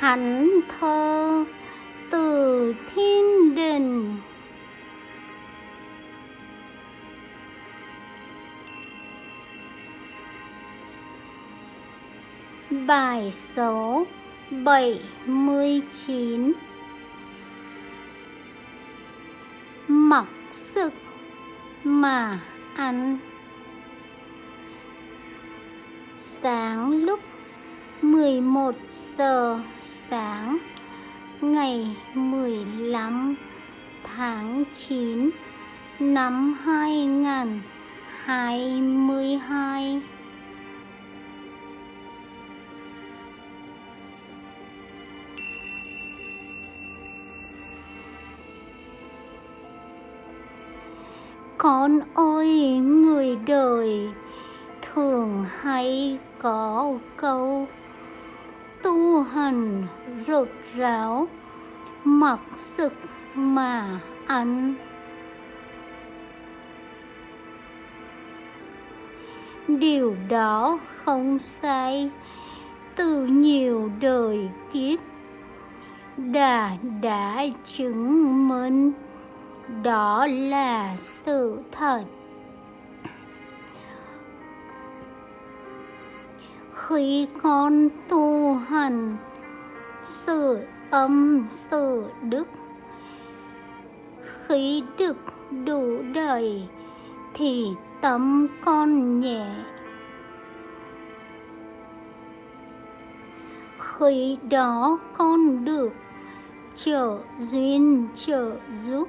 thánh thơ từ thiên đình. Bài số 79 Mặc sức mà ăn. Sáng lúc 11 giờ sáng, ngày 15 tháng 9 năm 2022 Con ơi, người đời thường hay có câu tu hành rốt ráo mặc sức mà ăn. Điều đó không sai, từ nhiều đời kiếp đã đã chứng minh đó là sự thật. Khi con tu hành, sự âm, sự đức. Khi đức đủ đầy thì tâm con nhẹ. Khi đó con được trợ duyên trợ giúp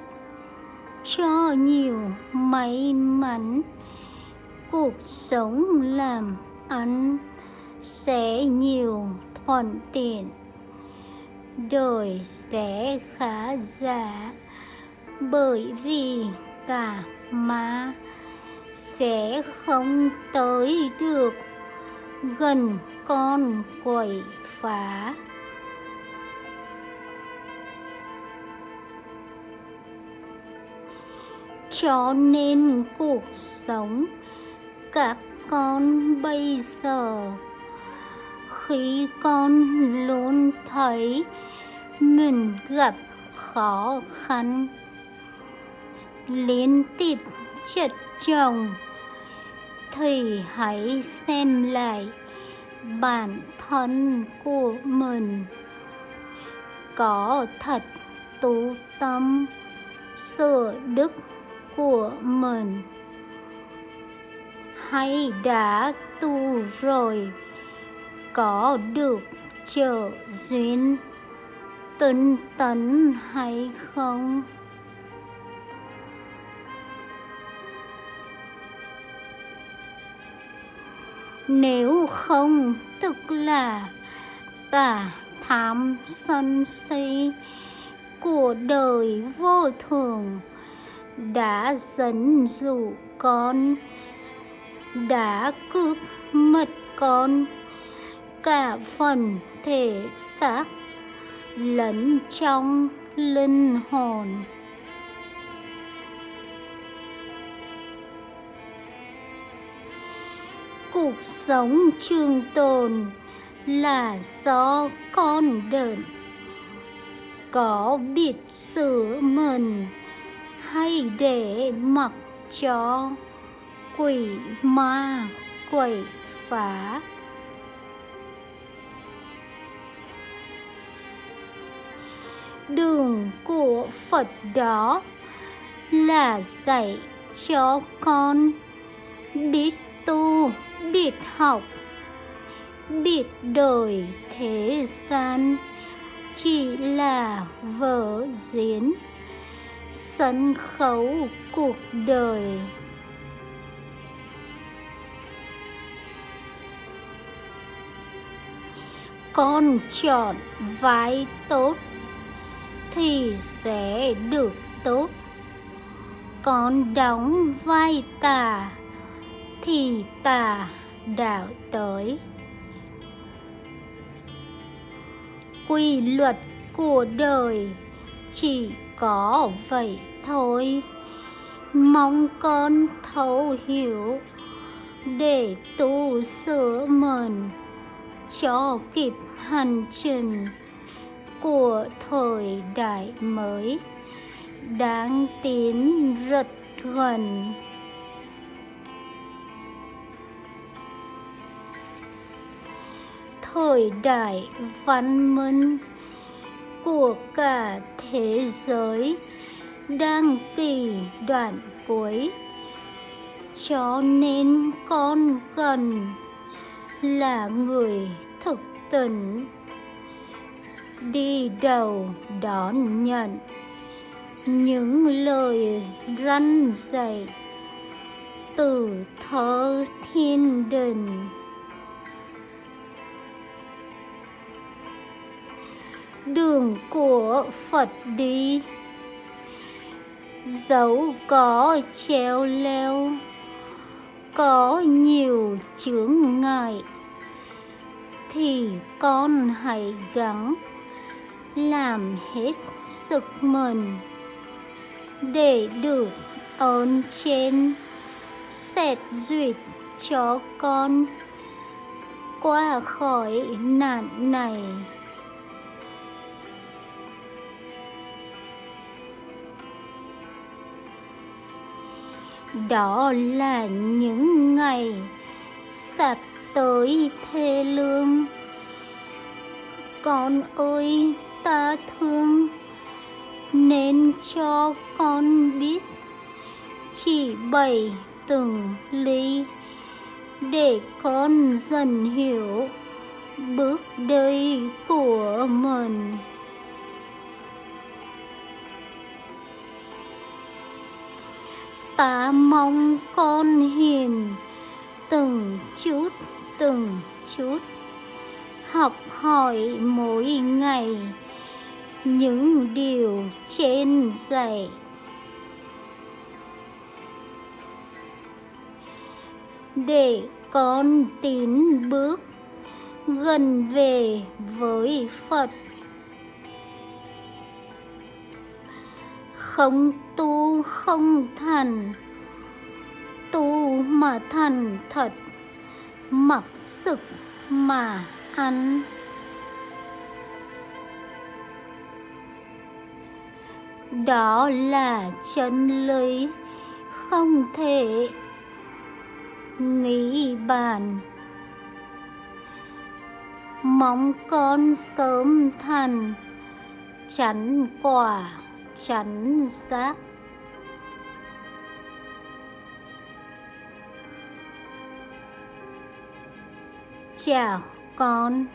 cho nhiều may mắn, cuộc sống làm ăn sẽ nhiều thuận tiện. Đời sẽ khá giả bởi vì cả má sẽ không tới được gần con quậy phá. Cho nên cuộc sống các con bây giờ khi con luôn thấy mình gặp khó khăn. Liên tiếp chật chồng, thì hãy xem lại bản thân của mình. Có thật tu tâm sửa đức của mình. Hay đã tu rồi có được trợ duyên tinh tấn hay không? Nếu không, tức là tà tham sân si của đời vô thường đã dẫn dụ con, đã cướp mất con cả phần thể xác lẫn trong linh hồn. Cuộc sống trường tồn là do con đợn có biết sửa mình hay để mặc cho quỷ ma quậy phá. Đường của Phật đó là dạy cho con biết tu, biết học, biết đời thế gian. Chỉ là vở diễn sân khấu cuộc đời. Con chọn vai tốt thì sẽ được tốt. Còn đóng vai tà thì tà đạo tới. Quy luật của đời chỉ có vậy thôi. Mong con thấu hiểu để tu sửa mình cho kịp hành trình của thời đại mới. Đang tiến rất gần. Thời đại văn minh của cả thế giới đang kỳ đoạn cuối. Cho nên con cần là người thực tỉnh đi đầu đón nhận. Những lời răn dạy từ thơ thiên đình. Đường của phật đi, dẫu có treo leo, có nhiều chướng ngại, thì con hãy gắng làm hết sức mình để được ơn trên, xét duyệt cho con qua khỏi nạn này. Đó là những ngày sắp tới thê lương. Con ơi ta thương, nên cho con biết chỉ bảy từng ly để con dần hiểu bước đi của mình. Ta mong con hiền từng chút từng chút, học hỏi mỗi ngày những điều trên dạy. Để con tín bước gần về với Phật, không tu không thành, tu mà thành thật, mặc sức mà ăn. Đó là chân lý. Không thể nghĩ bàn. Mong con sớm thành chắn quả chắn giác. Chào con.